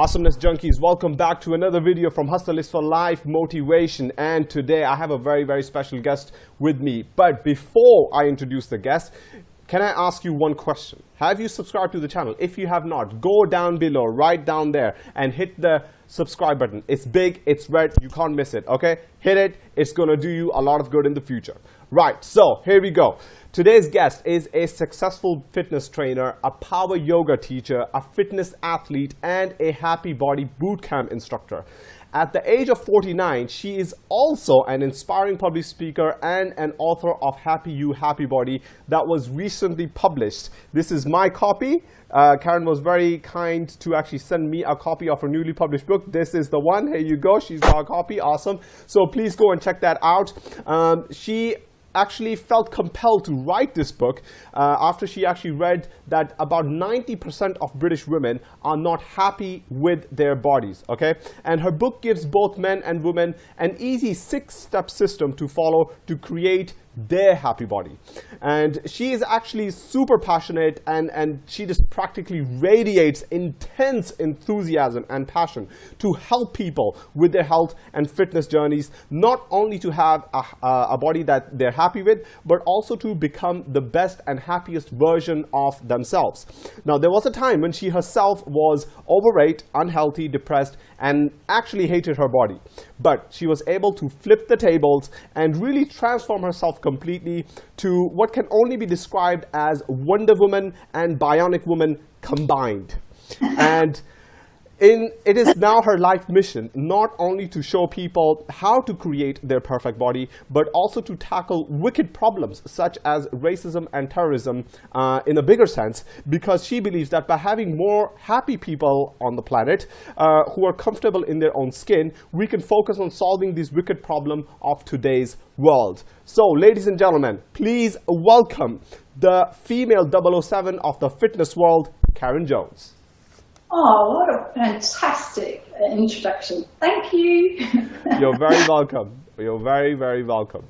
Awesomeness Junkies, welcome back to another video from Hustlers for Life Motivation. And today I have a very, very special guest with me. But before I introduce the guest, can I ask you one question? Have you subscribed to the channel? If you have not, go down below, right down there, and hit the subscribe button. It's big, it's red, you can't miss it, okay? Hit it, it's gonna do you a lot of good in the future. Right, so here we go. Today's guest is a successful fitness trainer, a power yoga teacher, a fitness athlete, and a happy body bootcamp instructor. At the age of 49, she is also an inspiring public speaker and an author of Happy You, Happy Body that was recently published. This is my copy. Uh, Karen was very kind to actually send me a copy of her newly published book. This is the one. Here you go. She's got a copy. Awesome. So please go and check that out. Um, she actually felt compelled to write this book uh, after she actually read that about 90% of British women are not happy with their bodies, okay? And her book gives both men and women an easy six-step system to follow to create their happy body. And she is actually super passionate and, and she just practically radiates intense enthusiasm and passion to help people with their health and fitness journeys, not only to have a, a body that they're happy with, but also to become the best and happiest version of themselves. Now, there was a time when she herself was overweight, unhealthy, depressed, and actually hated her body. But she was able to flip the tables and really transform herself completely to what can only be described as Wonder Woman and Bionic Woman combined. and in, it is now her life mission not only to show people how to create their perfect body, but also to tackle wicked problems such as racism and terrorism uh, in a bigger sense, because she believes that by having more happy people on the planet uh, who are comfortable in their own skin, we can focus on solving this wicked problem of today's world. So, ladies and gentlemen, please welcome the female 007 of the fitness world, Karen Jones. Oh, what a fantastic introduction. Thank you. You're very welcome. You're very, very welcome.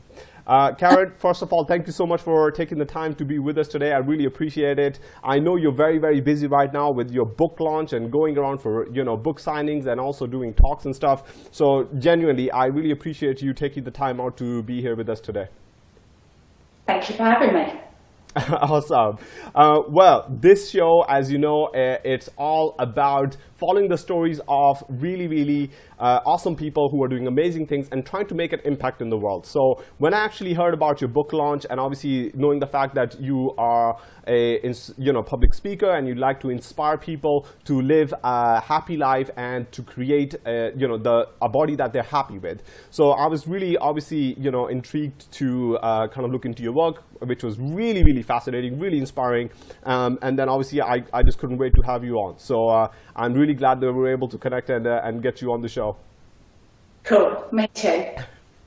Uh, Karen, first of all, thank you so much for taking the time to be with us today. I really appreciate it. I know you're very, very busy right now with your book launch and going around for you know book signings and also doing talks and stuff. So genuinely, I really appreciate you taking the time out to be here with us today. Thank you for having me. awesome. Uh, well, this show, as you know, uh, it's all about following the stories of really, really uh, awesome people who are doing amazing things and trying to make an impact in the world. So when I actually heard about your book launch and obviously knowing the fact that you are a you know, public speaker and you like to inspire people to live a happy life and to create a, you know, the, a body that they're happy with. So I was really obviously you know, intrigued to uh, kind of look into your work, which was really, really fascinating, really inspiring. Um, and then obviously I, I just couldn't wait to have you on. So uh, I'm really glad that we were able to connect and, uh, and get you on the show. Cool, me too.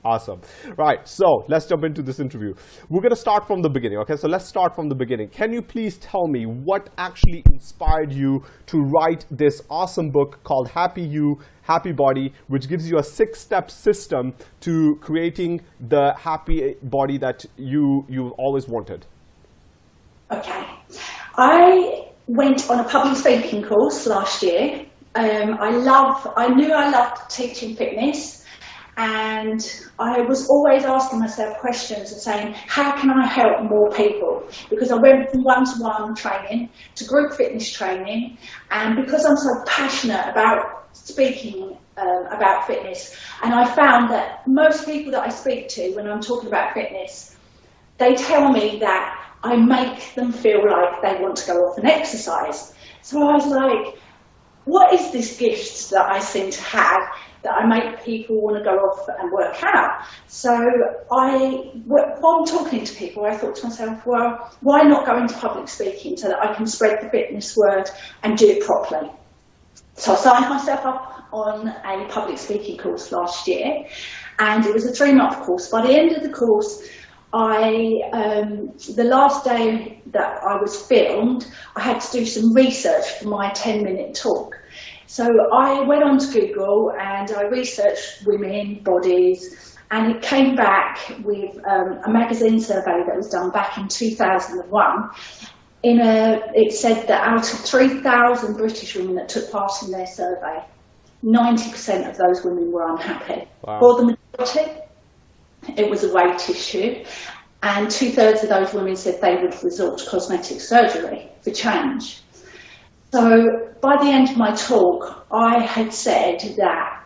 Awesome. Right, so let's jump into this interview. We're going to start from the beginning, okay? So let's start from the beginning. Can you please tell me what actually inspired you to write this awesome book called Happy You, Happy Body, which gives you a six-step system to creating the happy body that you, you've always wanted? Okay. I went on a public speaking course last year. Um, I love, I knew I loved teaching fitness and I was always asking myself questions and saying, how can I help more people? Because I went from one-to-one training to group fitness training and because I'm so passionate about speaking um, about fitness and I found that most people that I speak to when I'm talking about fitness, they tell me that I make them feel like they want to go off and exercise. So I was like, what is this gift that I seem to have that I make people want to go off and work out? So I, while talking to people, I thought to myself, well, why not go into public speaking so that I can spread the fitness word and do it properly? So I signed myself up on a public speaking course last year and it was a three month course. By the end of the course, I, um, the last day that I was filmed, I had to do some research for my 10 minute talk. So I went on to Google and I researched women, bodies, and it came back with um, a magazine survey that was done back in 2001 in a, it said that out of 3,000 British women that took part in their survey, 90% of those women were unhappy. Wow. For the majority, it was a weight issue, and two thirds of those women said they would resort to cosmetic surgery for change. So by the end of my talk, I had said that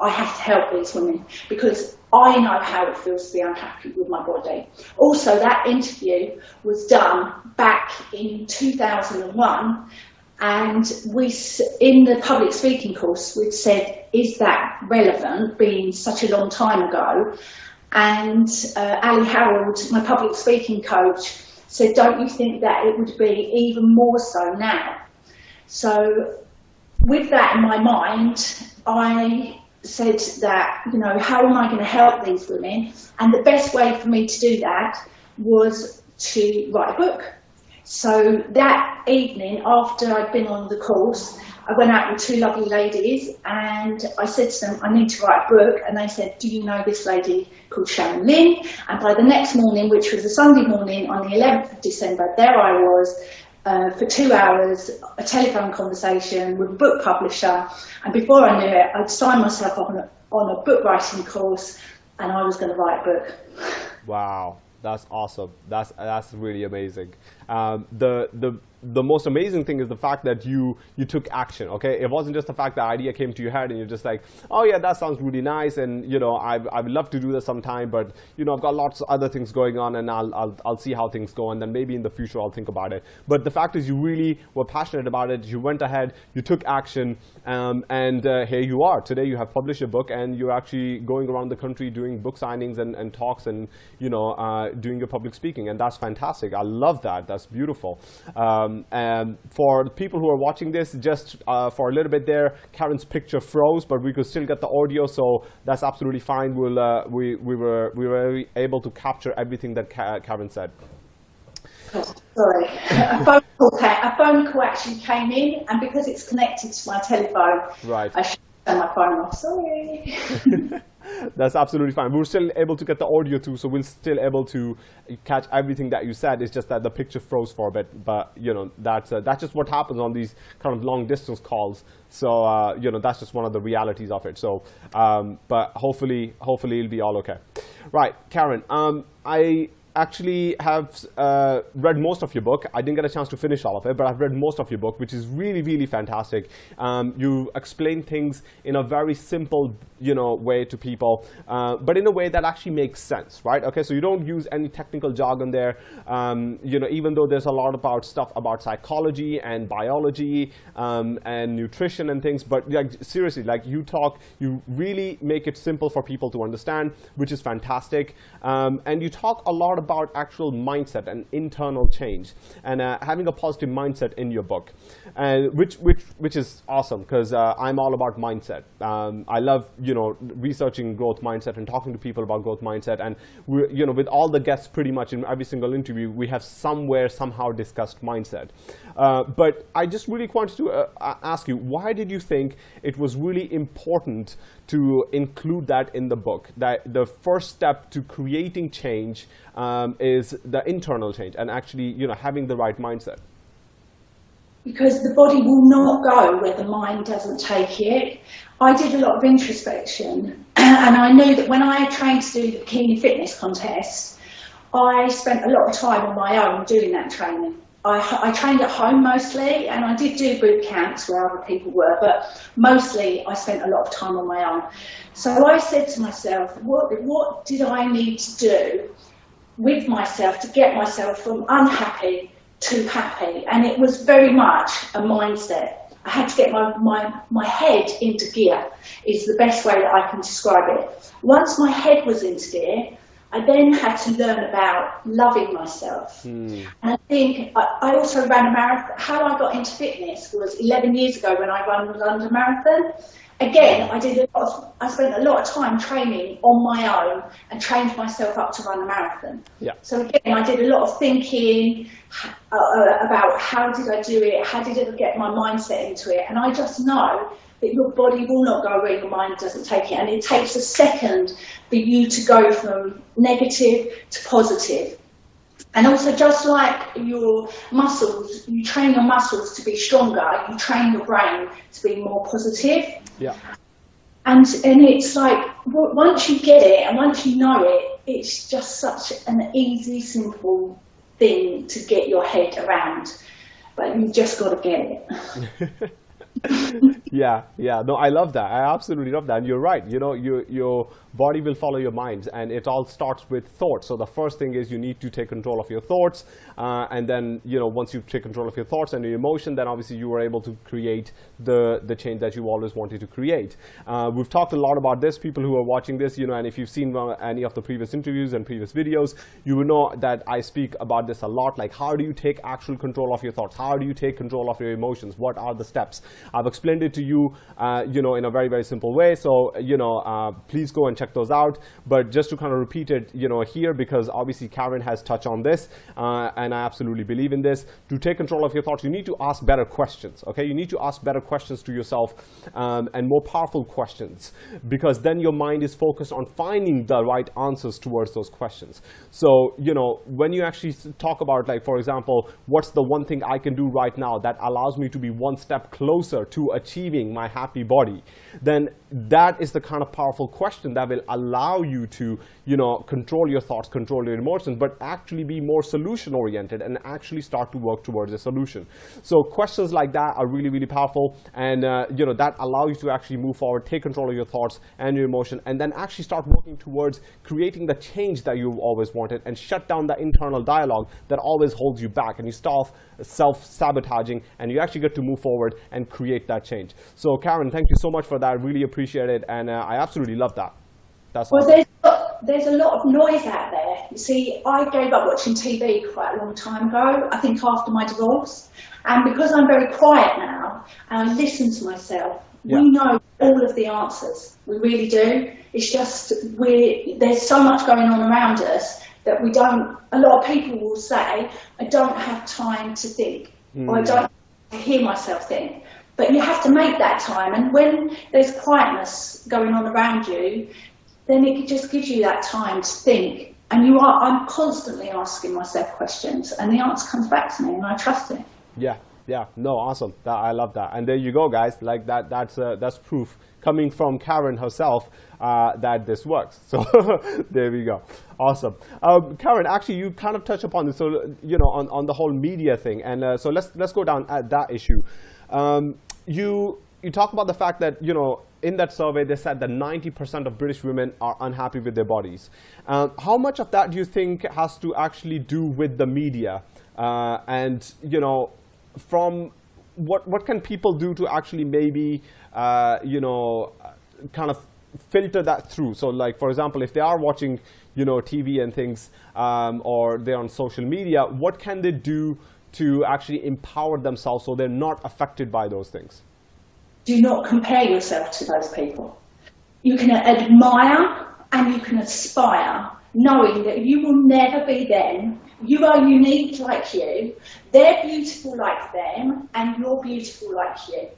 I have to help these women because I know how it feels to be unhappy with my body. Also, that interview was done back in 2001 and we, in the public speaking course, we said, is that relevant, being such a long time ago? And uh, Ali Harold, my public speaking coach, said, don't you think that it would be even more so now? So with that in my mind, I said that, you know, how am I going to help these women? And the best way for me to do that was to write a book. So that evening, after I'd been on the course, I went out with two lovely ladies and I said to them, I need to write a book. And they said, do you know this lady called Sharon Lynn? And by the next morning, which was a Sunday morning on the 11th of December, there I was uh, for two hours, a telephone conversation with a book publisher. And before I knew it, I'd signed myself up on a, on a book writing course and I was going to write a book. Wow, that's awesome. That's, that's really amazing. Um, the, the the most amazing thing is the fact that you you took action okay it wasn't just the fact that idea came to your head and you're just like oh yeah that sounds really nice and you know I, I would love to do this sometime but you know I've got lots of other things going on and I'll, I'll, I'll see how things go and then maybe in the future I'll think about it but the fact is you really were passionate about it you went ahead you took action um, and uh, here you are today you have published a book and you're actually going around the country doing book signings and, and talks and you know uh, doing your public speaking and that's fantastic I love that that's beautiful um, and for people who are watching this, just uh, for a little bit there, Karen's picture froze, but we could still get the audio, so that's absolutely fine. We'll, uh, we, we, were, we were able to capture everything that Karen said. sorry, a phone, call, a phone call actually came in, and because it's connected to my telephone, right. I should turn my phone off. Sorry. That's absolutely fine. We're still able to get the audio too, so we're still able to catch everything that you said. It's just that the picture froze for a bit, but you know that's uh, that's just what happens on these kind of long distance calls. So uh, you know that's just one of the realities of it. So, um, but hopefully, hopefully it'll be all okay. Right, Karen. Um, I actually have uh, read most of your book. I didn't get a chance to finish all of it, but I've read most of your book, which is really, really fantastic. Um, you explain things in a very simple, you know, way to people, uh, but in a way that actually makes sense, right? Okay, so you don't use any technical jargon there. Um, you know, even though there's a lot about stuff about psychology and biology um, and nutrition and things, but like seriously, like you talk, you really make it simple for people to understand, which is fantastic. Um, and you talk a lot about actual mindset and internal change and uh, having a positive mindset in your book, and which which which is awesome because uh, I'm all about mindset. Um, I love you know researching growth mindset and talking to people about growth mindset, and we you know with all the guests pretty much in every single interview we have somewhere somehow discussed mindset. Uh, but I just really wanted to uh, ask you, why did you think it was really important to include that in the book? That the first step to creating change um, is the internal change and actually you know, having the right mindset. Because the body will not go where the mind doesn't take it. I did a lot of introspection and I knew that when I trained to do the bikini fitness contest, I spent a lot of time on my own doing that training. I, I, trained at home mostly, and I did do boot camps where other people were, but mostly I spent a lot of time on my own. So I said to myself, what, what did I need to do with myself to get myself from unhappy to happy? And it was very much a mindset. I had to get my, my, my head into gear, is the best way that I can describe it. Once my head was into gear, I then had to learn about loving myself. Mm. And I think I, I, also ran a marathon. How I got into fitness was 11 years ago when I ran the London Marathon. Again, I did a lot of, I spent a lot of time training on my own and trained myself up to run a marathon. Yeah. So again, I did a lot of thinking uh, uh about how did I do it, how did I get my mindset into it, and I just know that your body will not go where your mind doesn't take it. And it takes a second for you to go from negative to positive. And also, just like your muscles, you train your muscles to be stronger, you train your brain to be more positive. Yeah. And, and it's like, once you get it and once you know it, it's just such an easy, simple thing to get your head around. But you've just got to get it. yeah, yeah. No, I love that. I absolutely love that. And you're right. You know, your your body will follow your mind, and it all starts with thoughts. So the first thing is you need to take control of your thoughts, uh, and then you know once you take control of your thoughts and your emotion, then obviously you are able to create the the change that you always wanted to create. Uh, we've talked a lot about this. People who are watching this, you know, and if you've seen uh, any of the previous interviews and previous videos, you will know that I speak about this a lot. Like, how do you take actual control of your thoughts? How do you take control of your emotions? What are the steps? I've explained it to you, uh, you know, in a very, very simple way. So, you know, uh, please go and check those out. But just to kind of repeat it, you know, here, because obviously Karen has touched on this, uh, and I absolutely believe in this. To take control of your thoughts, you need to ask better questions, okay? You need to ask better questions to yourself um, and more powerful questions, because then your mind is focused on finding the right answers towards those questions. So, you know, when you actually talk about, like, for example, what's the one thing I can do right now that allows me to be one step closer to achieving my happy body, then that is the kind of powerful question that will allow you to, you know, control your thoughts, control your emotions, but actually be more solution oriented and actually start to work towards a solution. So questions like that are really, really powerful. And, uh, you know, that allow you to actually move forward, take control of your thoughts and your emotion, and then actually start working towards creating the change that you've always wanted and shut down the internal dialogue that always holds you back. And you stop self-sabotaging and you actually get to move forward and create that change. So Karen, thank you so much for that. Really appreciate it. And uh, I absolutely love that. That's Well, there's, there's a lot of noise out there. You see, I gave up watching TV quite a long time ago, I think after my divorce. And because I'm very quiet now and I listen to myself, Yeah. we know all of the answers. We really do. It's just we there's so much going on around us that we don't. A lot of people will say, "I don't have time to think," or "I hmm. don't hear myself think." But you have to make that time, and when there's quietness going on around you, then it just gives you that time to think. And you are, I'm constantly asking myself questions, and the answer comes back to me, and I trust it. Yeah, yeah, no, awesome. That, I love that. And there you go, guys. Like that, that's uh, that's proof coming from Karen herself uh, that this works. So there we go. Awesome. Um, Karen, actually, you kind of touched upon this. So you know, on, on the whole media thing, and uh, so let's let's go down at that issue. Um, you you talk about the fact that you know in that survey they said that 90% of British women are unhappy with their bodies. Um, how much of that do you think has to actually do with the media? Uh, and you know, from what what can people do to actually maybe uh, you know kind of filter that through? So like for example, if they are watching you know TV and things, um, or they're on social media, what can they do to actually empower themselves so they're not affected by those things? Do not compare yourself to those people. You can admire and you can aspire, knowing that you will never be them. You are unique like you. They're beautiful like them, and you're beautiful like you.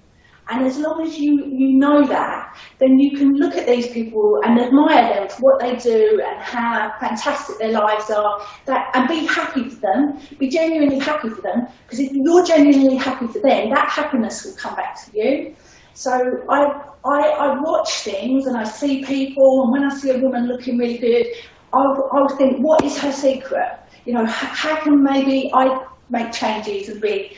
And as long as you, you know that, then you can look at these people and admire them for what they do and how fantastic their lives are, that, and be happy for them, be genuinely happy for them, because if you're genuinely happy for them, that happiness will come back to you. So I, I, I watch things and I see people, and when I see a woman looking really good, I'll, I'll think, what is her secret? You know, how, how can maybe I make changes and be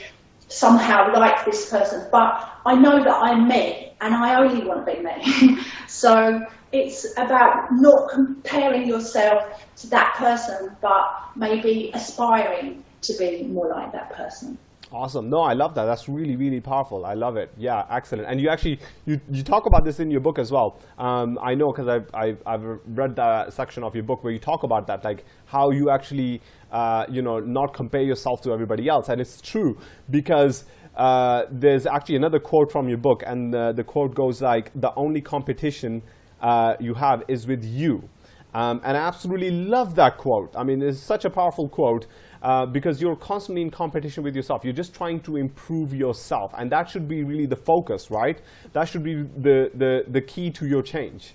somehow like this person? But I know that I'm me, and I only want to be me. so it's about not comparing yourself to that person, but maybe aspiring to be more like that person. Awesome. No, I love that. That's really, really powerful. I love it. Yeah, excellent. And you actually, you, you talk about this in your book as well. Um, I know because I've, I've, I've read the section of your book where you talk about that, like how you actually, uh, you know, not compare yourself to everybody else. And it's true because uh, there's actually another quote from your book. And uh, the quote goes like, the only competition uh, you have is with you. Um, and I absolutely love that quote. I mean, it's such a powerful quote uh, because you're constantly in competition with yourself. You're just trying to improve yourself. And that should be really the focus, right? That should be the, the, the key to your change.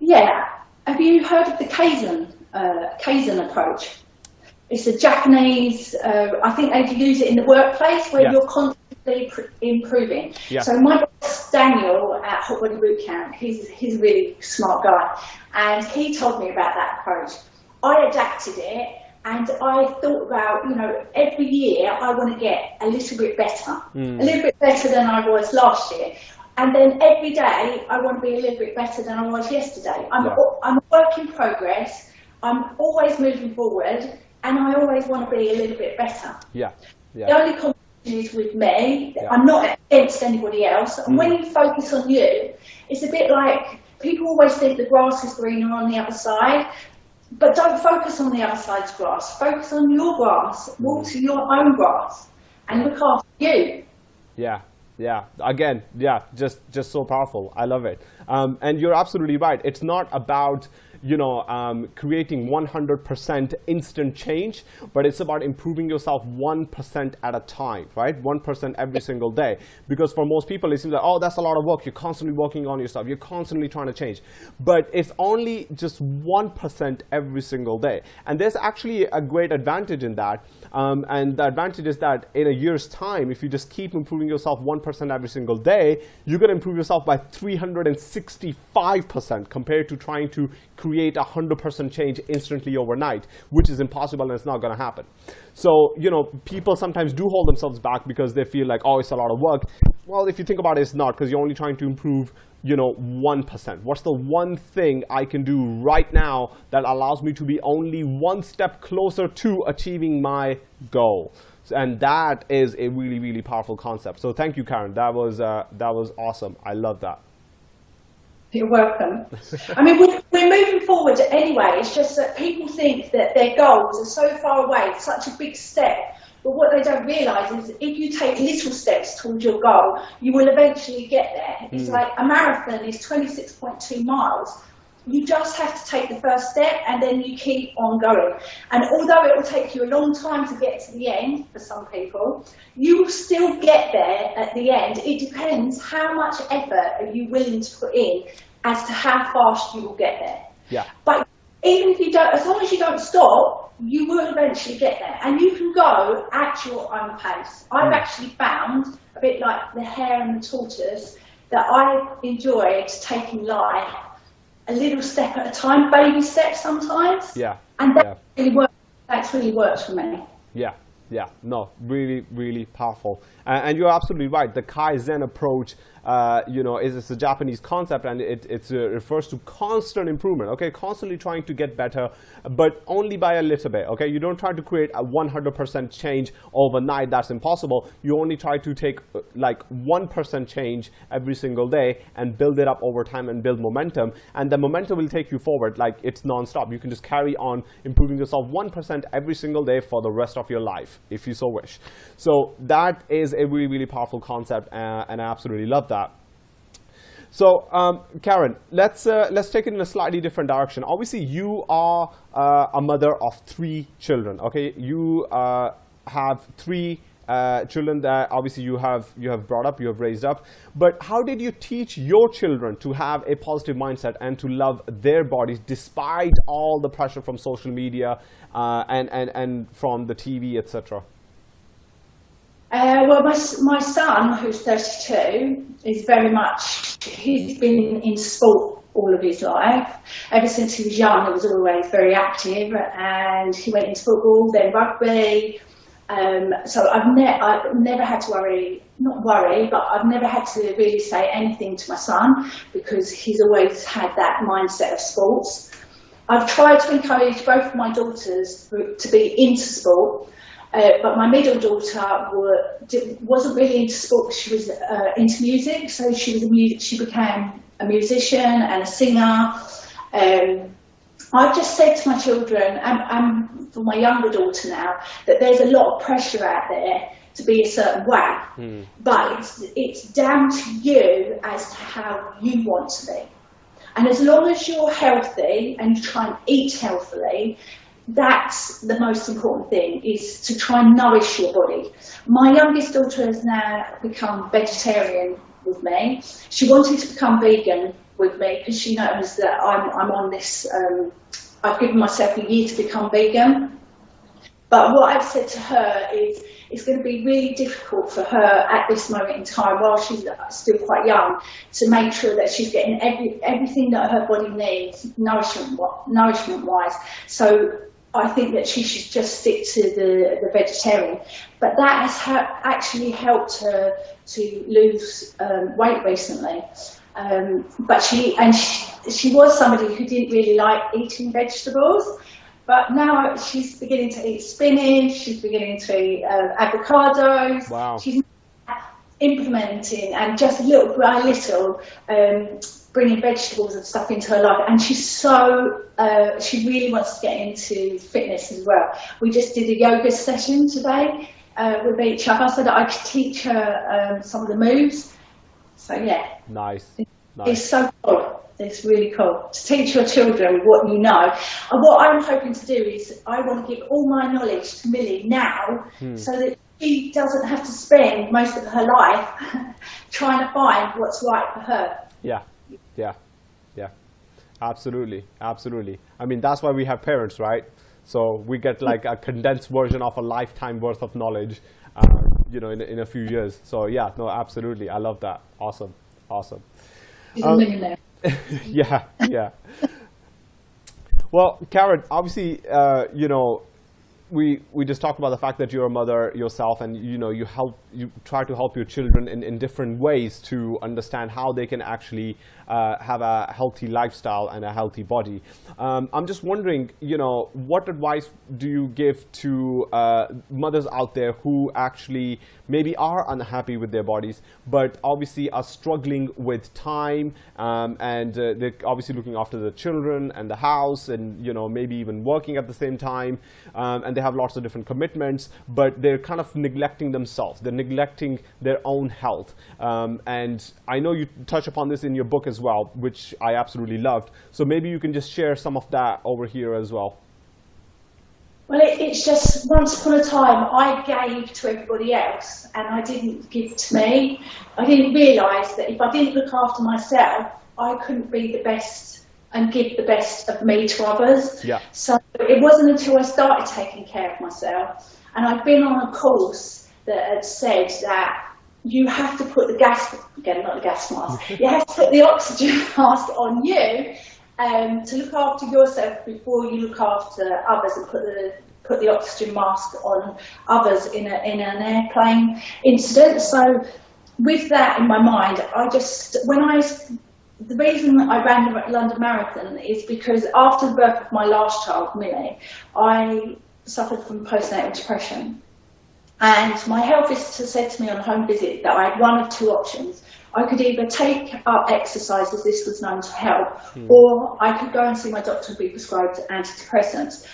Yeah. Have you heard of the Kaizen, uh, Kaizen approach? it's a Japanese. Uh, I think they use it in the workplace where Yes. you're constantly pr- improving. Yeah. So my boss Daniel at Hot Body Boot Camp, he's he's a really smart guy, and he told me about that approach. I adapted it, and I thought about you know every year I want to get a little bit better, hmm. a little bit better than I was last year. And then every day I want to be a little bit better than I was yesterday. I'm, Yeah. I'm a work in progress. I'm always moving forward and I always want to be a little bit better. Yeah. The only competition is with me. Yeah. I'm not against anybody else. And when you focus on you, it's a bit like people always think the grass is greener on the other side. But don't focus on the other side's grass. Focus on your grass. Water your own grass and look after you. Yeah, yeah. Again, yeah, just just so powerful. I love it. Um, and you're absolutely right. It's not about you know um, creating 100% instant change, but it's about improving yourself 1% at a time, right? 1% every single day. Because for most people, it seems like oh, that's a lot of work. You're constantly working on yourself. You're constantly trying to change, but it's only just 1% every single day. And there's actually a great advantage in that. Um, and the advantage is that in a year's time, if you just keep improving yourself 1% every single day, you're going to improve yourself by 365% compared to trying to create a 100% change instantly overnight, which is impossible and it's not going to happen. So, you know, people sometimes do hold themselves back because they feel like, oh, it's a lot of work. Well, if you think about it, it's not because you're only trying to improve you know, 1%. What's the one thing I can do right now that allows me to be only one step closer to achieving my goal? And that is a really, really powerful concept. So thank you, Karen. That was, uh, that was awesome. I love that. You're welcome. I mean, we're, we're moving forward anyway. It's just that people think that their goals are so far away, such a big step. But what they don't realise is if you take little steps towards your goal, you will eventually get there. It's hmm. like a marathon is 26.2 miles. You just have to take the first step and then you keep on going. And although it will take you a long time to get to the end for some people, you will still get there at the end. It depends how much effort are you willing to put in as to how fast you will get there. Yeah. But even if you don't, as long as you don't stop, you will eventually get there. And you can go at your own pace. I've mm. actually found, a bit like the hare and the tortoise, that I enjoyed taking life a little step at a time, baby steps sometimes. Yeah. And that Yeah. really works. That's really works for me. Yeah, yeah, no, really, really powerful. Uh, and you're absolutely right. The Kaizen approach, uh, you know, is, is a Japanese concept, and it it's, uh, refers to constant improvement. Okay, constantly trying to get better, but only by a little bit. Okay, you don't try to create a 100% change overnight. That's impossible. You only try to take uh, like 1% change every single day and build it up over time and build momentum. And the momentum will take you forward. Like it's nonstop. You can just carry on improving yourself 1% every single day for the rest of your life, if you so wish. So that is a really, really powerful concept, uh, and I absolutely love that. So, um, Karen, let's uh, let's take it in a slightly different direction. Obviously, you are uh, a mother of three children. Okay, you uh, have three uh, children that obviously you have you have brought up, you have raised up. But how did you teach your children to have a positive mindset and to love their bodies despite all the pressure from social media uh, and and and from the TV, etc. Uh, well, my, my son, who's 32, is very much, he's been in sport all of his life. Ever since he was young, he was always very active and he went into football, then rugby. Um, so I've, ne- I've never had to worry, not worry, but I've never had to really say anything to my son because he's always had that mindset of sports. I've tried to encourage both of my daughters to be into sport, uh, but my middle daughter were, wasn't really into sport. She was uh, into music, so she was a mu- she became a musician and a singer. Um, I've just said to my children and, and for my younger daughter now that there's a lot of pressure out there to be a certain way, hmm. but it's, it's down to you as to how you want to be. And as long as you're healthy and you try and eat healthily, that's the most important thing is to try and nourish your body. My youngest daughter has now become vegetarian with me. She wanted to become vegan with me because she knows that I'm, I'm on this, um, I've given myself a year to become vegan. but what I've said to her is it's going to be really difficult for her at this moment in time, while she's still quite young, to make sure that she's getting every, everything that her body needs, nourishment, nourishment wise. So I think that she should just stick to the, the vegetarian. But that has ha actually helped her to lose um, weight recently. Um, but she and she, she was somebody who didn't really like eating vegetables. But now she's beginning to eat spinach, she's beginning to eat uh, avocados. Wow. She's implementing and just little by little um, bringing vegetables and stuff into her life. And she's so, uh, she really wants to get into fitness as well. We just did a yoga session today uh, with each other so that I could teach her um, some of the moves. So yeah. Nice. nice. It's so cool. It's really cool to teach your children what you know. And what I'm hoping to do is I want to give all my knowledge to Millie now hmm. so that she doesn't have to spend most of her life trying to find what's right for her. Yeah, yeah, yeah. Absolutely, absolutely. I mean, that's why we have parents, right? So we get like a condensed version of a lifetime worth of knowledge, you know, in, in a few years. So yeah, no, absolutely. I love that. Awesome, awesome. Um, yeah, yeah. well, Karen, obviously, uh, you know, we we just talked about the fact that you're a mother yourself, and you know, you help you try to help your children in, in different ways to understand how they can actually uh, have a healthy lifestyle and a healthy body. Um, I'm just wondering, you know, what advice do you give to uh, mothers out there who actually maybe are unhappy with their bodies, but obviously are struggling with time um, and uh, they're obviously looking after the children and the house and, you know, maybe even working at the same time um, and they have lots of different commitments, but they're kind of neglecting themselves. They're neglecting their own health. Um, and I know you touch upon this in your book as well, which I absolutely loved. So maybe you can just share some of that over here as well. Well, it, it's just once upon a time I gave to everybody else and I didn't give to me. I didn't realise that if I didn't look after myself, I couldn't be the best and give the best of me to others. Yeah. So it wasn't until I started taking care of myself and I've been on a course that had said that you have to put the gas, again, not the gas mask, you have to put the oxygen mask on you um, to look after yourself before you look after others and put the put the oxygen mask on others in, a, in an airplane incident. So with that in my mind, I just, when I, the reason I ran the London Marathon is because after the birth of my last child, Millie, I suffered from postnatal depression. And my health visitor said to me on a home visit that I had one of two options. I could either take up exercise as this was known to help, mm. or I could go and see my doctor and be prescribed antidepressants.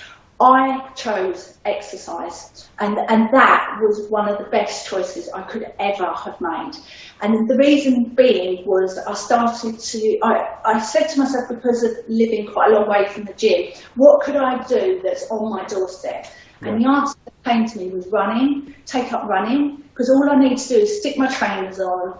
I chose exercise, and, and that was one of the best choices I could ever have made. And the reason being was I started to, I, I said to myself, because of living quite a long way from the gym, what could I do that's on my doorstep? Yeah. And the answer that came to me was running, take up running, because all I need to do is stick my trainers on,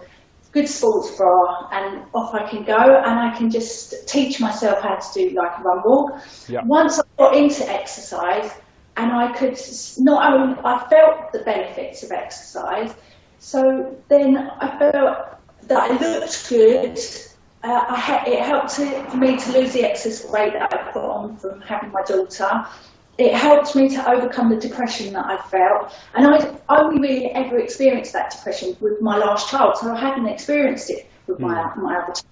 good sports bra and off I can go and I can just teach myself how to do like a run walk. Yep. Once I got into exercise and I could not only, I felt the benefits of exercise, so then I felt that I looked good. Uh, I it helped to, for me to lose the excess weight that I put on from having my daughter it helped me to overcome the depression that I felt. And I only really ever experienced that depression with my last child, so I hadn't experienced it with my, mm. my other child.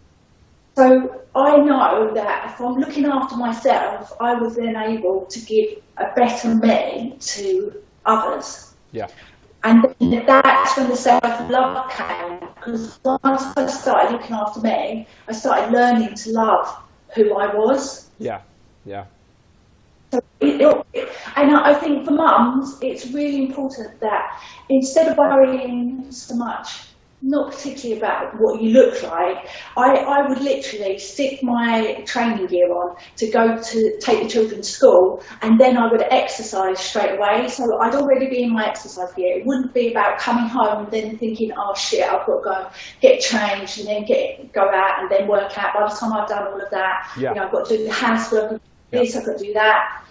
So I know that if I'm looking after myself, I was then able to give a better me to others. Yeah. And that's when the self-love came, because once I started looking after me, I started learning to love who I was. Yeah, yeah. So it, it, and I think for mums, it's really important that instead of worrying so much, not particularly about what you look like, I, I would literally stick my training gear on to go to take the children to school and then I would exercise straight away. So I'd already be in my exercise gear. It wouldn't be about coming home and then thinking, oh shit, I've got to go get changed and then get go out and then work out. By the time I've done all of that, yeah. you know, I've got to do the housework, this, I've got to do that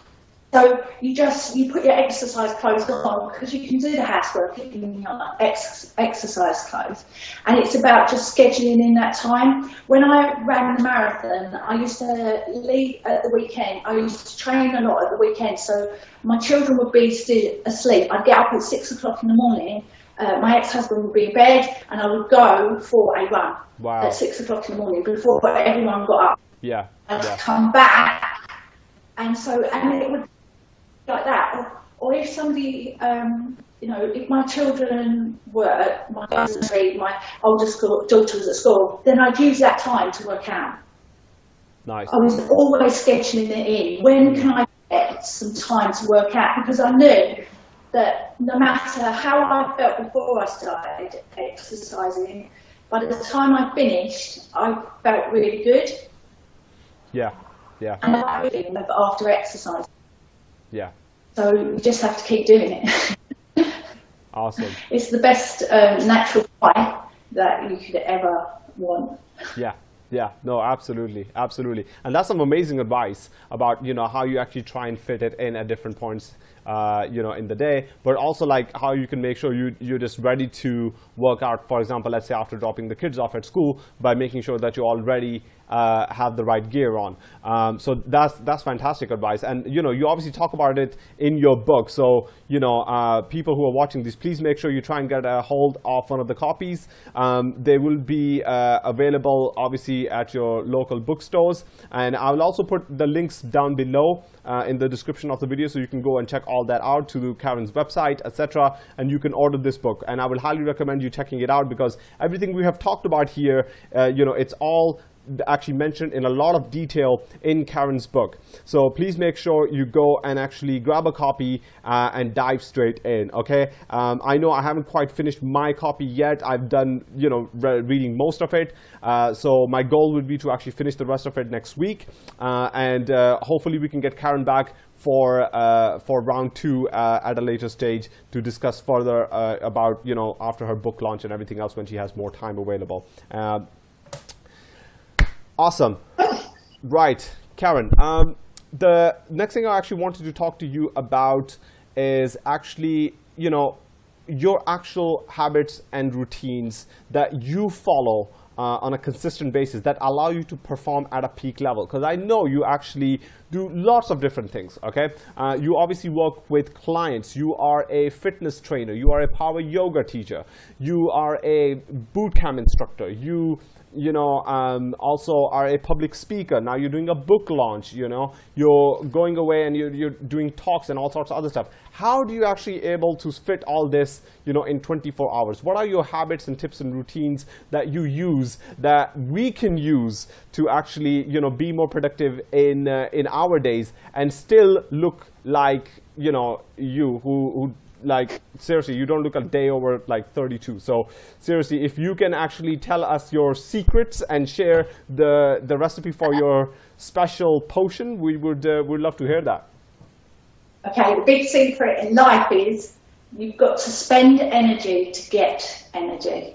so you just you put your exercise clothes on because you can do the housework in your ex exercise clothes, and it's about just scheduling in that time. When I ran the marathon, I used to leave at the weekend. I used to train a lot at the weekend, so my children would be still asleep. I'd get up at six o'clock in the morning. Uh, my ex-husband would be in bed, and I would go for a run Wow. at six o'clock in the morning before everyone got up. Yeah. I'd Yeah. come back, and so and it would be like that. Or, or if somebody, um, you know, if my children were my my older school, daughter was at school, then I'd use that time to work out. Nice. I was always scheduling it in. When can I get some time to work out? Because I knew that no matter how I felt before I started exercising, by the time I finished, I felt really good. Yeah. Yeah. and I really love after exercise. Yeah. So you just have to keep doing it. Awesome. it's the best um, natural high that you could ever want. Yeah. Yeah, no, absolutely, absolutely, and that's some amazing advice about you know how you actually try and fit it in at different points, uh, you know, in the day, but also like how you can make sure you you're just ready to work out. For example, let's say after dropping the kids off at school, by making sure that you're already uh, have the right gear on. Um, so that's that's fantastic advice, and you know you obviously talk about it in your book. So you know uh, people who are watching this, please make sure you try and get a hold of one of the copies. Um, they will be uh, available obviously at your local bookstores, and I will also put the links down below uh, in the description of the video, so you can go and check all that out to Karen's website, etc. And you can order this book, and I will highly recommend you checking it out because everything we have talked about here, uh, you know, it's all actually mentioned in a lot of detail in Karen's book. So please make sure you go and actually grab a copy uh, and dive straight in. Okay. Um, I know I haven't quite finished my copy yet. I've done you know re reading most of it. Uh, so my goal would be to actually finish the rest of it next week, uh, and uh, hopefully we can get Karen back for uh, for round two uh, at a later stage to discuss further uh, about you know after her book launch and everything else when she has more time available. Awesome. Right, Karen. Um, the next thing I actually wanted to talk to you about is actually, you know, your actual habits and routines that you follow uh, on a consistent basis that allow you to perform at a peak level. Because I know you actually do lots of different things. Okay, uh, you obviously work with clients. You are a fitness trainer. You are a power yoga teacher. You are a boot camp instructor. You you know, um, also are a public speaker. Now you're doing a book launch, you know, you're going away and you're, you're doing talks and all sorts of other stuff. How do you actually able to fit all this, you know, in 24 hours? What are your habits and tips and routines that you use that we can use to actually, you know, be more productive in, uh, in our days and still look like, you know, you who, who like seriously you don't look a day over like 32 so seriously if you can actually tell us your secrets and share the the recipe for your special potion we would uh, would love to hear that. Okay, the big secret in life is you've got to spend energy to get energy.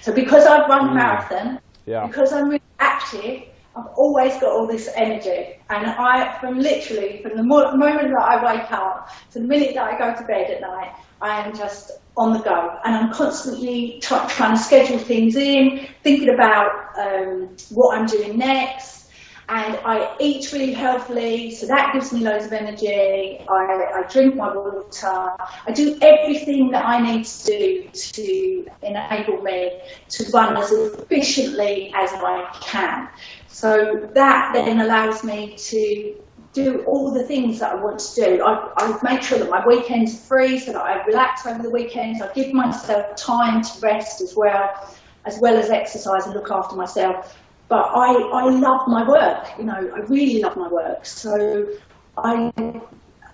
So because I've run a marathon, yeah. because I'm really active, I've always got all this energy. And I, from literally, from the moment that I wake up to the minute that I go to bed at night, I am just on the go. And I'm constantly try trying to schedule things in, thinking about um, what I'm doing next. And I eat really healthily, so that gives me loads of energy. I, I drink my water. I do everything that I need to do to enable me to run as efficiently as I can. So that then allows me to do all the things that I want to do. I, I make sure that my weekends are free so that I relax over the weekends. I give myself time to rest as well, as well as exercise and look after myself. But I, I love my work, you know, I really love my work. So I,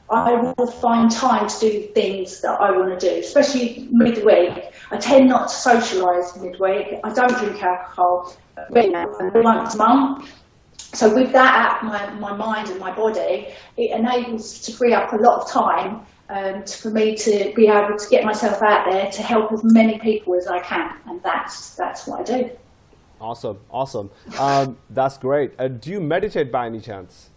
I will find time to do things that I want to do, especially midweek. I tend not to socialise midweek. I don't drink alcohol really, once a month. So with that of my, my mind and my body, it enables to free up a lot of time um, for me to be able to get myself out there to help as many people as I can. And that's, that's what I do. Awesome awesome um, that's great uh, do you meditate by any chance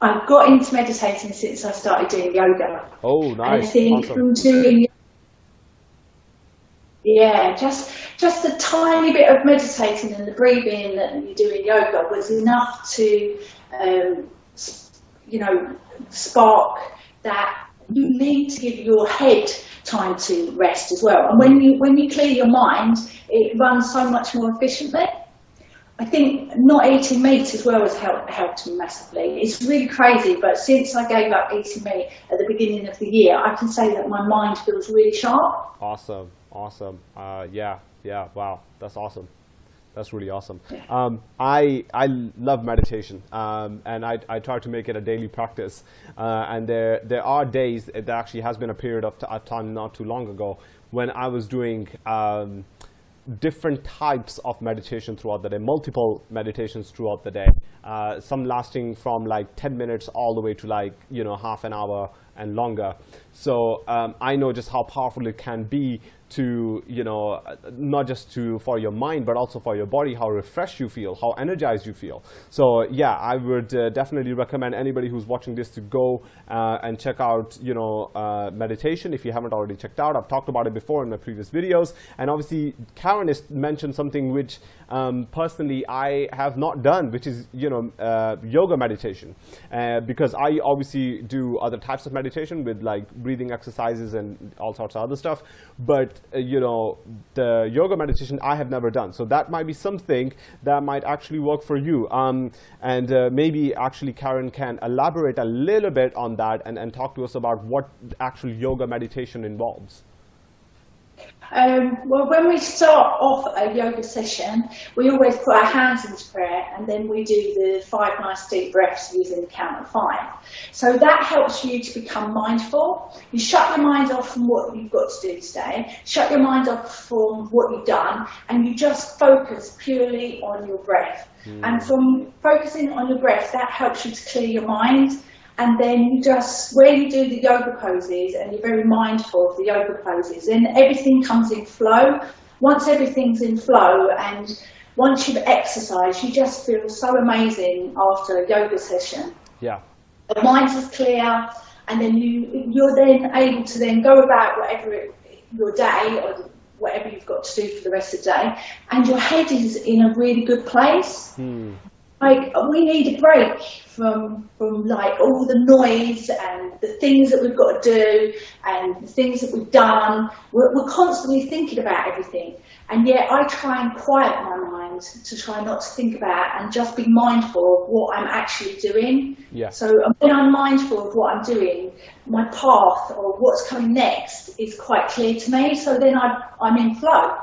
I've got into meditating since I started doing yoga. Oh, And I think Awesome. from doing yeah, just just a tiny bit of meditating and the breathing that you do in yoga was enough to, um, you know, spark that you need to give your head time to rest as well. And when you when you clear your mind, it runs so much more efficiently. I think not eating meat as well has helped, helped me massively. It's really crazy, but since I gave up eating meat at the beginning of the year, I can say that my mind feels really sharp. Awesome, awesome. Uh, yeah, yeah. Wow, that's awesome. That's really awesome. Um, I I love meditation, um, and I, I try to make it a daily practice. Uh, and there there are days. There actually has been a period of, t- of time not too long ago when I was doing. Um, different types of meditation throughout the day, multiple meditations throughout the day. Uh, some lasting from like 10 minutes all the way to like, you know, half an hour and longer. So um, I know just how powerful it can be to, you know, not just to for your mind, but also for your body, how refreshed you feel, how energized you feel. So yeah, I would uh, definitely recommend anybody who's watching this to go uh, and check out, you know, uh, meditation if you haven't already checked out. I've talked about it before in my previous videos. And obviously, Karen has mentioned something which um, personally I have not done, which is, you know, uh, yoga meditation. Uh, because I obviously do other types of meditation with like breathing exercises and all sorts of other stuff. But, uh, you know, the yoga meditation I have never done. So that might be something that might actually work for you. Um, and uh, maybe actually Karen can elaborate a little bit on that and, and talk to us about what actual yoga meditation involves. Um, well, when we start off a yoga session, we always put our hands into prayer and then we do the five nice deep breaths using the count of five. So that helps you to become mindful. You shut your mind off from what you've got to do today, shut your mind off from what you've done, and you just focus purely on your breath. And from focusing on your breath, that helps you to clear your mind and then you just where you do the yoga poses and you're very mindful of the yoga poses then everything comes in flow once everything's in flow and once you've exercised you just feel so amazing after a yoga session Yeah. the mind is clear and then you you're then able to then go about whatever it, your day or whatever you've got to do for the rest of the day and your head is in a really good place Hmm. Like we need a break from from like all the noise and the things that we've got to do and the things that we've done. We're, we're constantly thinking about everything, and yet I try and quiet my mind to try not to think about and just be mindful of what I'm actually doing. Yeah. So when I'm mindful of what I'm doing, my path or what's coming next is quite clear to me. So then I, I'm in flow,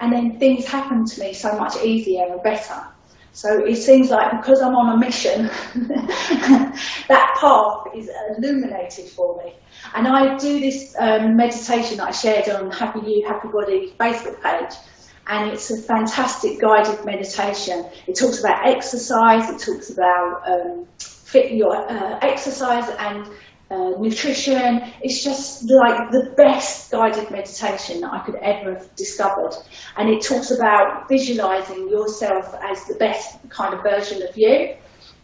and then things happen to me so much easier and better. So it seems like because I'm on a mission, that path is illuminated for me. And I do this um, meditation that I shared on Happy You, Happy Body Facebook page. And it's a fantastic guided meditation. It talks about exercise, it talks about um, fit your uh, exercise and uh, nutrition. It's just like the best guided meditation that I could ever have discovered. And it talks about visualizing yourself as the best kind of version of you.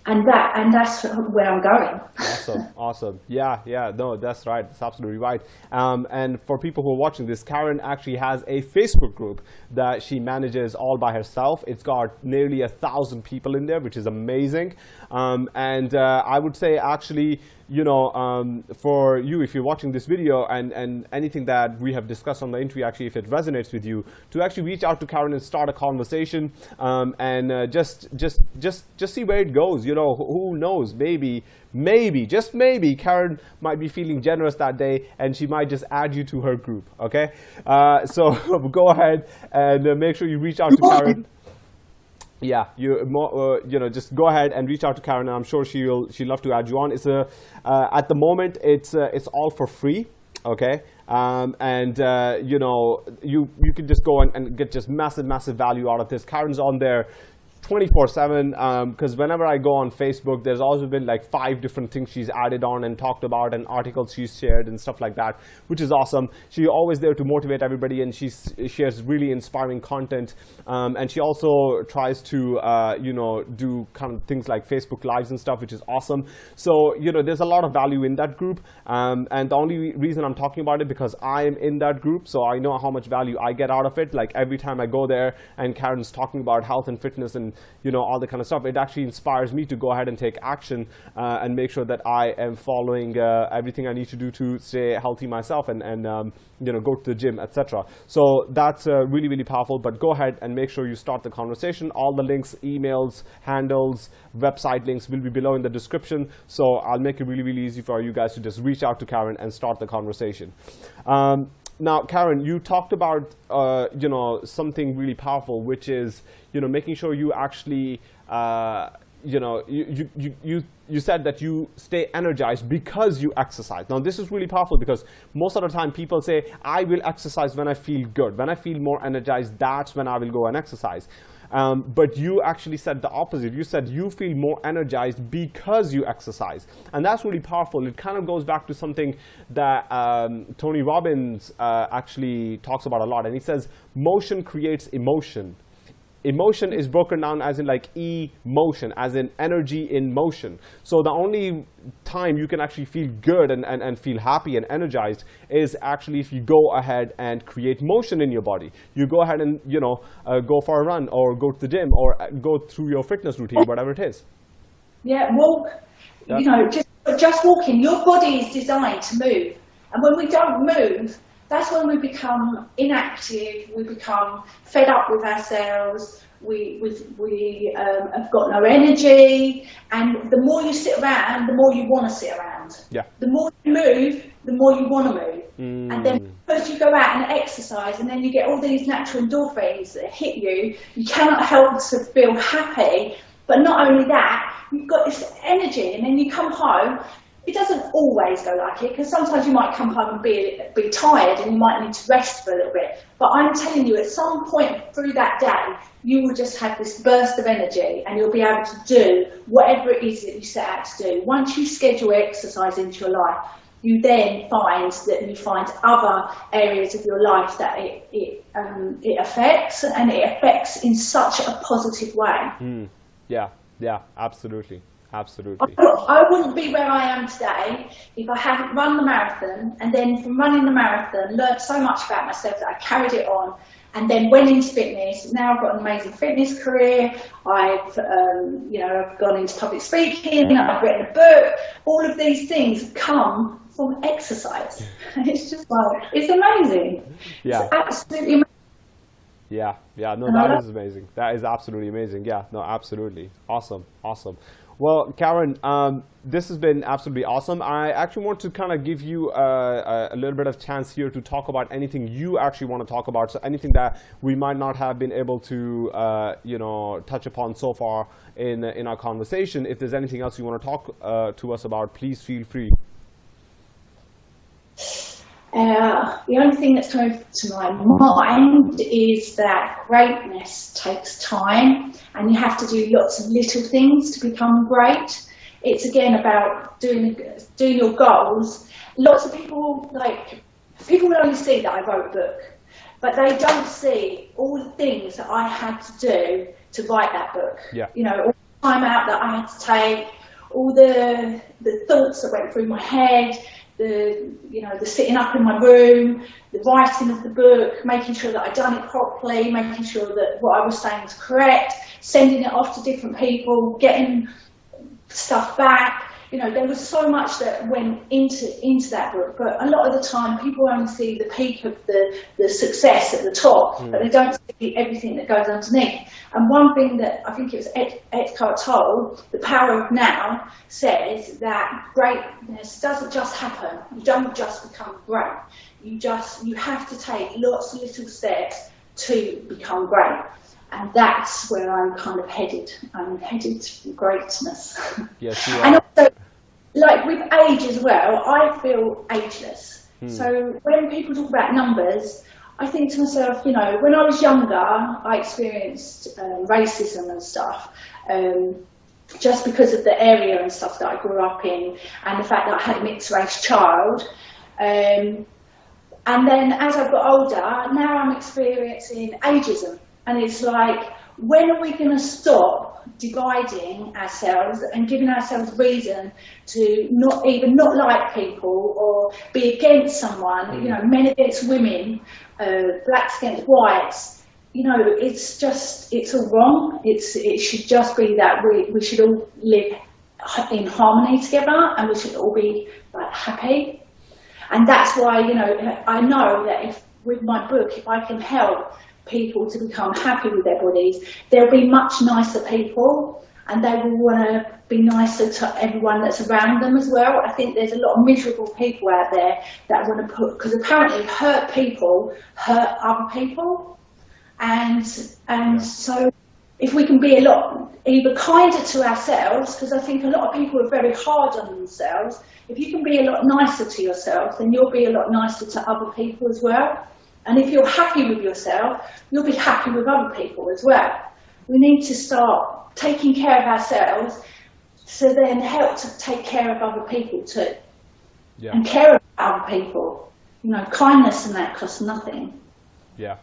And that, and that's where I'm going. awesome awesome yeah yeah no that's right that's absolutely right um, and for people who are watching this karen actually has a facebook group that she manages all by herself it's got nearly a thousand people in there which is amazing um, and uh, i would say actually you know, um, for you, if you're watching this video and, and anything that we have discussed on the interview, actually, if it resonates with you, to actually reach out to Karen and start a conversation um, and uh, just, just, just, just see where it goes. You know, who knows? Maybe, maybe, just maybe, Karen might be feeling generous that day and she might just add you to her group. Okay, uh, so go ahead and uh, make sure you reach out to Karen yeah, you more, uh, you know just go ahead and reach out to Karen. And I'm sure she'll she'll love to add you on. It's a uh, at the moment it's uh, it's all for free, okay. Um, and uh, you know you you can just go and, and get just massive massive value out of this. Karen's on there 24 7 because whenever I go on Facebook, there's also been like five different things she's added on and talked about and articles she's shared and stuff like that, which is awesome. She's always there to motivate everybody and she shares really inspiring content. Um, and she also tries to, uh, you know, do kind of things like Facebook Lives and stuff, which is awesome. So, you know, there's a lot of value in that group. Um, and the only reason I'm talking about it because I am in that group, so I know how much value I get out of it. Like every time I go there and Karen's talking about health and fitness and you know, all the kind of stuff. It actually inspires me to go ahead and take action uh, and make sure that I am following uh, everything I need to do to stay healthy myself and, and um, you know, go to the gym, etc. So that's uh, really, really powerful. But go ahead and make sure you start the conversation. All the links, emails, handles, website links will be below in the description. So I'll make it really, really easy for you guys to just reach out to Karen and start the conversation. Um, now, Karen, you talked about uh, you know something really powerful, which is you know making sure you actually uh, you know you, you you you said that you stay energized because you exercise. Now, this is really powerful because most of the time people say, I will exercise when I feel good. When I feel more energized, that's when I will go and exercise. Um, but you actually said the opposite. You said you feel more energized because you exercise. And that's really powerful. It kind of goes back to something that um, Tony Robbins uh, actually talks about a lot. And he says, motion creates emotion emotion is broken down as in like emotion, as in energy in motion. So the only time you can actually feel good and, and, and feel happy and energized is actually if you go ahead and create motion in your body. You go ahead and you know uh, go for a run or go to the gym or uh, go through your fitness routine, whatever it is. Yeah, walk. You know, just just walking. Your body is designed to move, and when we don't move, that's when we become inactive, we become fed up with ourselves, we, we, we um, have got no energy, and the more you sit around, the more you want to sit around. Yeah. The more you move, the more you want to move. Mm. And then first you go out and exercise, and then you get all these natural endorphins that hit you, you cannot help to feel happy. But not only that, you've got this energy, and then you come home it doesn't always go like it because sometimes you might come home and be, be tired and you might need to rest for a little bit. But I'm telling you, at some point through that day, you will just have this burst of energy and you'll be able to do whatever it is that you set out to do. Once you schedule exercise into your life, you then find that you find other areas of your life that it, it, um, it affects and it affects in such a positive way. Mm. Yeah, yeah, absolutely. Absolutely. I wouldn't be where I am today if I hadn't run the marathon and then from running the marathon learned so much about myself that I carried it on and then went into fitness. Now I've got an amazing fitness career. I've, um, you know, I've gone into public speaking. I've written a book. All of these things come from exercise. It's just like, it's amazing. Yeah. It's absolutely amazing. Yeah, yeah, no, that is amazing. That is absolutely amazing. Yeah, no, absolutely. Awesome, awesome. Well, Karen, um, this has been absolutely awesome. I actually want to kind of give you a, a, little bit of chance here to talk about anything you actually want to talk about. So anything that we might not have been able to, uh, you know, touch upon so far in in our conversation. If there's anything else you want to talk uh, to us about, please feel free. Uh, the only thing that's coming to my mind is that greatness takes time and you have to do lots of little things to become great. It's again about doing, doing your goals. Lots of people, like, people will only see that I wrote a book, but they don't see all the things that I had to do to write that book. Yeah. You know, all the time out that I had to take, all the, the thoughts that went through my head, the you know the sitting up in my room, the writing of the book, making sure that I'd done it properly, making sure that what I was saying was correct, sending it off to different people, getting stuff back, you know, there was so much that went into into that book, but a lot of the time people only see the peak of the, the success at the top, mm. but they don't see everything that goes underneath. And one thing that I think it was Ed, Eckhart Tolle, The Power of Now, says that greatness doesn't just happen. You don't just become great. You just, you have to take lots of little steps to become great. And that's where I'm kind of headed. I'm headed to greatness. Yes, you are. and also, like with age as well, I feel ageless. Hmm. So when people talk about numbers, I think to myself, you know, when I was younger, I experienced um, racism and stuff. Um, just because of the area and stuff that I grew up in and the fact that I had a mixed race child. Um, and then as I got older, now I'm experiencing ageism. And it's like, when are we going to stop dividing ourselves and giving ourselves reason to not even not like people or be against someone, mm. you know, men against women, uh, blacks against whites, you know, it's just, it's all wrong. It's, it should just be that we, we should all live in harmony together and we should all be like happy. And that's why, you know, I know that if with my book, if I can help people to become happy with their bodies, they'll be much nicer people and they will want to be nicer to everyone that's around them as well. I think there's a lot of miserable people out there that want to put, because apparently hurt people hurt other people. And, and so if we can be a lot either kinder to ourselves, because I think a lot of people are very hard on themselves, if you can be a lot nicer to yourself, then you'll be a lot nicer to other people as well. And if you're happy with yourself, you'll be happy with other people as well. We need to start taking care of ourselves so then help to take care of other people too. Yeah. And care about other people. You know, kindness and that costs nothing. Yeah,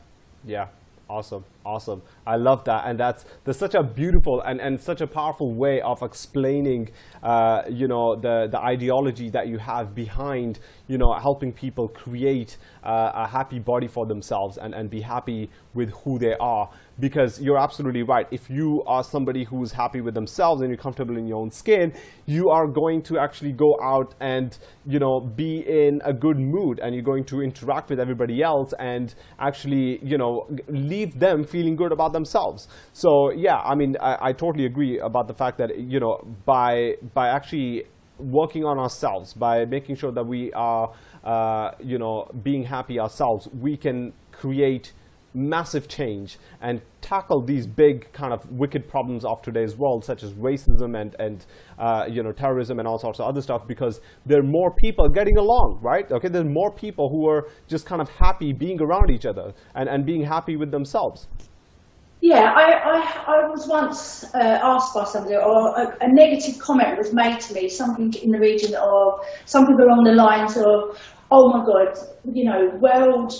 yeah. Awesome, awesome. I love that, and that's there's such a beautiful and, and such a powerful way of explaining, uh, you know, the the ideology that you have behind, you know, helping people create uh, a happy body for themselves and and be happy with who they are because you're absolutely right. If you are somebody who's happy with themselves and you're comfortable in your own skin, you are going to actually go out and you know be in a good mood and you're going to interact with everybody else and actually you know leave them feeling good about themselves. So yeah, I mean I, I totally agree about the fact that you know by by actually working on ourselves, by making sure that we are uh, you know being happy ourselves, we can create massive change and tackle these big kind of wicked problems of today's world, such as racism and, and uh, you know, terrorism and all sorts of other stuff, because there are more people getting along, right? Okay, there are more people who are just kind of happy being around each other and, and being happy with themselves. Yeah, I, I, I was once uh, asked by somebody, or a, a, negative comment was made to me, something in the region of, something along the lines of, oh my God, you know, world,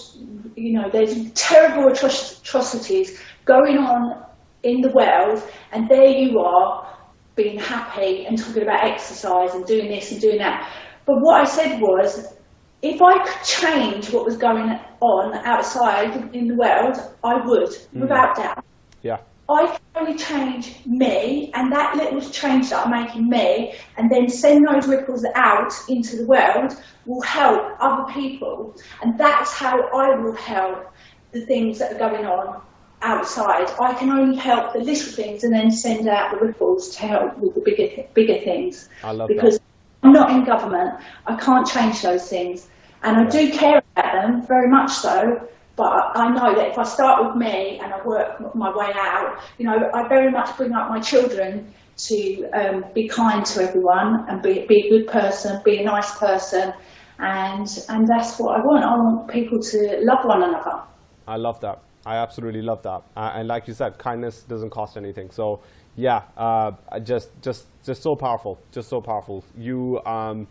you know, there's terrible atrocities going on in the world, and there you are being happy and talking about exercise and doing this and doing that. But what I said was, if I could change what was going on outside in the world, I would, mm. without doubt. Yeah. I can only change me and that little change that I'm making me and then send those ripples out into the world will help other people. And that's how I will help the things that are going on outside. I can only help the little things and then send out the ripples to help with the bigger, bigger things. I love because that. I'm not in government. I can't change those things. And I do care about them, very much so, but I know that if I start with me and I work my way out, you know, I very much bring up my children to um, be kind to everyone and be, be a good person, be a nice person. And, and that's what I want. I want people to love one another. I love that. I absolutely love that. Uh, and like you said, kindness doesn't cost anything. So yeah, uh, just, just, just so powerful, just so powerful. You, um,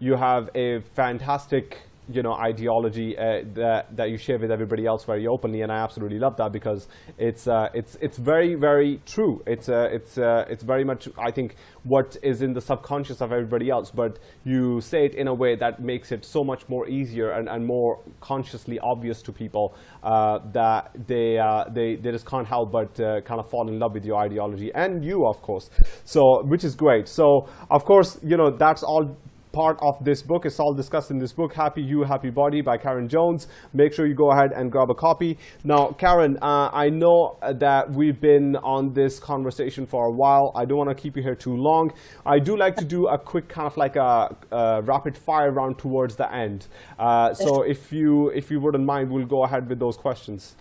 you have a fantastic you know ideology uh, that that you share with everybody else very openly, and I absolutely love that because it's uh, it's it's very very true. It's uh, it's uh, it's very much I think what is in the subconscious of everybody else, but you say it in a way that makes it so much more easier and, and more consciously obvious to people uh, that they uh, they they just can't help but kind of fall in love with your ideology and you, of course. So which is great. So of course you know that's all part of this book. It's all discussed in this book, Happy You, Happy Body by Karen Jones. Make sure you go ahead and grab a copy. Now, Karen, uh, I know that we've been on this conversation for a while. I don't want to keep you here too long. I do like to do a quick kind of like a, a rapid fire round towards the end. Uh, so if you, if you wouldn't mind, we'll go ahead with those questions.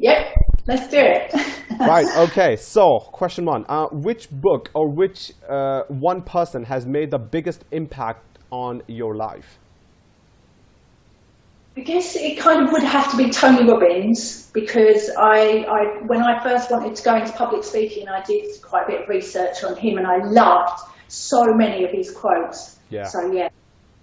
Yep, let's do it. right, okay, so question one. Uh, which book or which uh, one person has made the biggest impact on your life? I guess it kind of would have to be Tony Robbins because I, I, when I first wanted to go into public speaking, I did quite a bit of research on him and I loved so many of his quotes. Yeah. So yeah,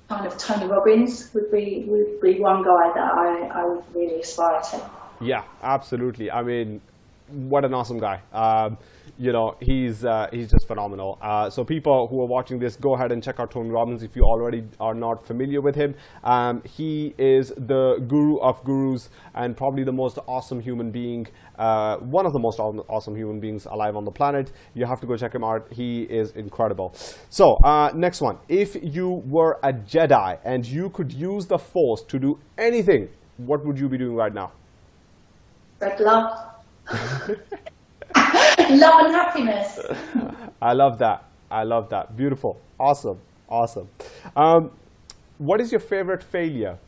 kind of Tony Robbins would be would be one guy that I, I would really aspire to. Yeah, absolutely. I mean, what an awesome guy. Um, you know, he's uh, he's just phenomenal. Uh, so people who are watching this, go ahead and check out Tony Robbins if you already are not familiar with him. Um, he is the guru of gurus and probably the most awesome human being, uh, one of the most awesome human beings alive on the planet. You have to go check him out. He is incredible. So uh, next one, if you were a Jedi and you could use the Force to do anything, what would you be doing right now? Spread love. love and happiness. I love that. I love that. Beautiful. Awesome. Awesome. Um, what is your favorite failure?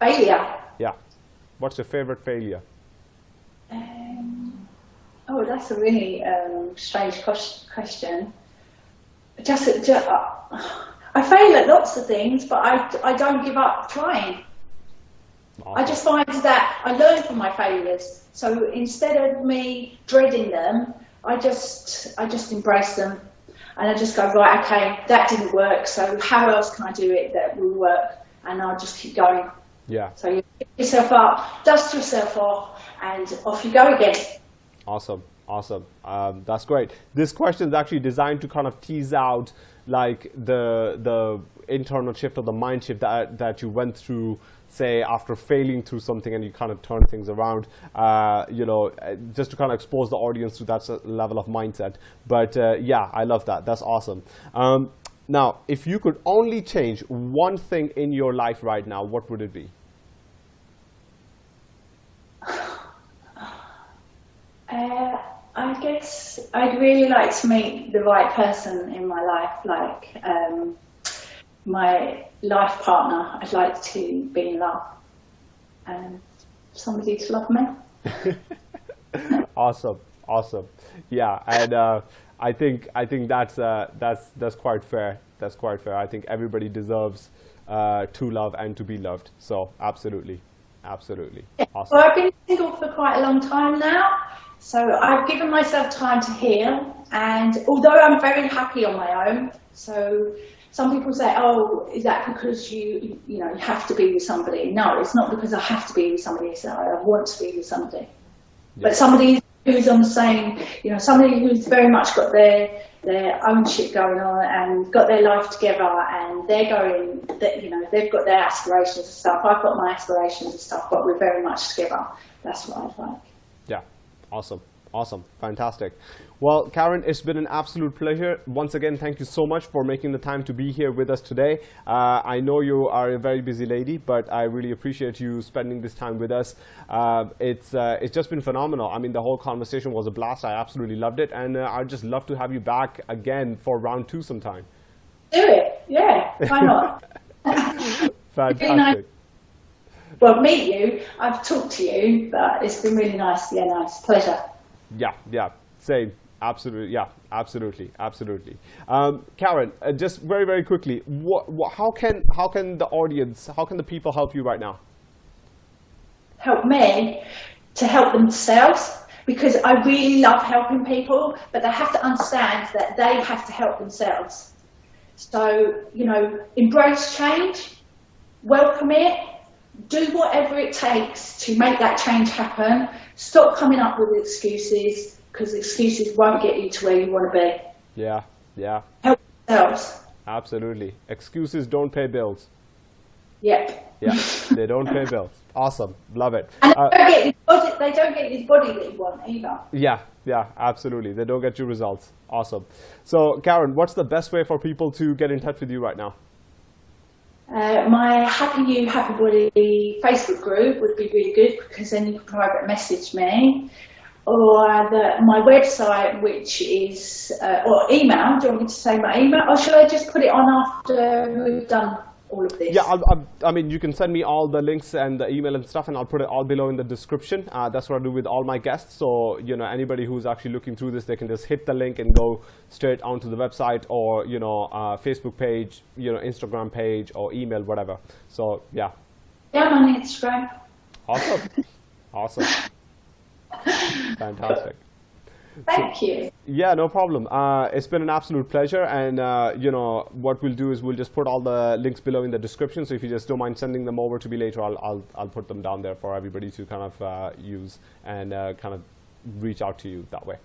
Failure. Yeah. What's your favorite failure? Um, oh, that's a really um, strange question. Just, just uh, I fail at lots of things, but I, I don't give up trying. I just find that I learn from my failures. So instead of me dreading them, I just I just embrace them, and I just go right. Okay, that didn't work. So how else can I do it that will work? And I'll just keep going. Yeah. So you pick yourself up, dust yourself off, and off you go again. Awesome. Awesome. Um, that's great. This question is actually designed to kind of tease out like the the internal shift or the mind shift that that you went through say after failing through something and you kind of turn things around uh, you know uh, just to kind of expose the audience to that level of mindset. But uh, yeah i love that. That's awesome. Um, now if you could only change one thing in your life right now what would it be? Uh, I guess I'd really like to meet the right person in my life, like um, my life partner. I'd like to be in love. And somebody to love me. awesome. Awesome. Yeah and uh, i think i think that's uh, that's that's quite fair. That's quite fair. I think everybody deserves uh, to love and to be loved. So absolutely. Absolutely. Awesome. Well, I've been single for quite a long time now, so I've given myself time to heal. And although I'm very happy on my own, so some people say, "Oh, is that because you, you know, you have to be with somebody?" No, it's not because I have to be with somebody. It's that I want to be with somebody. Yeah. But somebody who's on the same, you know, somebody who's very much got their their own shit going on and got their life together and they're going, that you know, they've got their aspirations and stuff. I've got my aspirations and stuff, but we're very much together. That's what I'd like. Yeah, awesome, awesome, fantastic. Well, Karen, it's been an absolute pleasure. Once again, thank you so much for making the time to be here with us today. Uh, I know you are a very busy lady, but I really appreciate you spending this time with us. Uh, it's uh, it's just been phenomenal. I mean, the whole conversation was a blast. I absolutely loved it, and uh, I'd just love to have you back again for round two sometime. Do it, yeah. Why not? Fantastic. well, meet you. I've talked to you, but it's been really nice. Yeah, nice, pleasure. Yeah, yeah, same. Absolutely, yeah, absolutely, absolutely. Um, Karen, uh, just very, very quickly, what, how can how can the audience, how can the people help you right now? help me to help themselves because I really love helping people, but they have to understand that they have to help themselves. So, you know, embrace change, welcome it, do whatever it takes to make that change happen. Stop coming up with excuses because excuses won't get you to where you want to be. Yeah, yeah, Help themselves. absolutely. Excuses don't pay bills. Yep. Yeah, they don't pay bills. Awesome, love it. And Uh, they, don't get this body, they don't get this body that you want either. yeah, yeah, absolutely. They don't get you results. Awesome. So, Karen, what's the best way for people to get in touch with you right now? Uh, my Happy You, Happy Body Facebook group would be really good because then you can private message me. Or the, my website, which is, uh, or email. Do you want me to say my email? Or should I just put it on after we've done all of this? Yeah, I'll, I'll, I mean, you can send me all the links and the email and stuff, and I'll put it all below in the description. Uh, that's what I do with all my guests. So, you know, anybody who's actually looking through this, they can just hit the link and go straight onto the website or, you know, uh, Facebook page, you know, Instagram page or email, whatever. So, yeah, Yeah, I'm on Instagram. Awesome. awesome. Fantastic. Thank you. Yeah, no problem. Uh, it's been an absolute pleasure, and uh, you know what we'll do is we'll just put all the links below in the description. So if you just don't mind sending them over to me later, I'll I'll, I'll put them down there for everybody to kind of uh, use and uh, kind of reach out to you that way.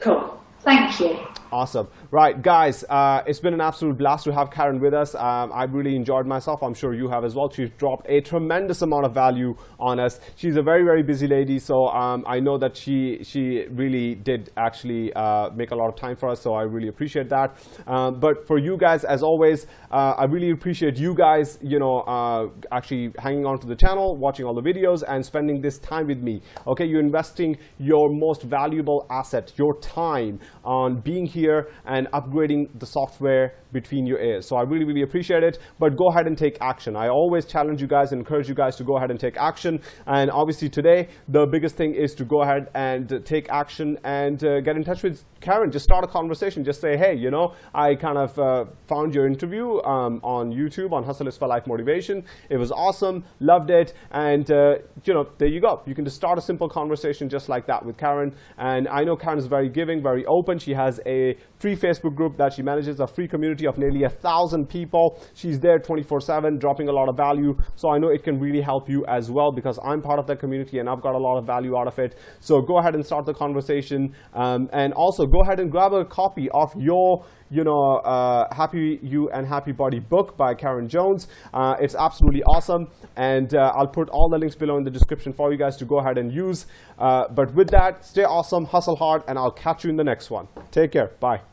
Cool. Thank you. Awesome. Right, guys, uh, it's been an absolute blast to have Karen with us. Um, I've really enjoyed myself. I'm sure you have as well. She's dropped a tremendous amount of value on us. She's a very, very busy lady, so um, I know that she she really did actually uh, make a lot of time for us, so I really appreciate that. Um, but for you guys, as always, uh, I really appreciate you guys, you know, uh, actually hanging on to the channel, watching all the videos, and spending this time with me. Okay, you're investing your most valuable asset, your time, on being here and upgrading the software between your ears. So I really, really appreciate it. But go ahead and take action. I always challenge you guys and encourage you guys to go ahead and take action. And obviously today, the biggest thing is to go ahead and take action and uh, get in touch with Karen. Just start a conversation. Just say, hey, you know, I kind of uh, found your interview um, on YouTube on Hustle is for Life Motivation. It was awesome. Loved it. And, uh, you know, there you go. You can just start a simple conversation just like that with Karen. And I know Karen is very giving, very open. She has a free Facebook group that she manages, a free community of nearly a thousand people. She's there 24/7, dropping a lot of value. So I know it can really help you as well because I'm part of that community and I've got a lot of value out of it. So go ahead and start the conversation, um, and also go ahead and grab a copy of your you know, uh, Happy You and Happy Body book by Karen Jones. Uh, it's absolutely awesome. And uh, I'll put all the links below in the description for you guys to go ahead and use. Uh, but with that, stay awesome, hustle hard, and I'll catch you in the next one. Take care. Bye.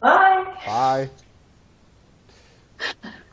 Bye. Bye.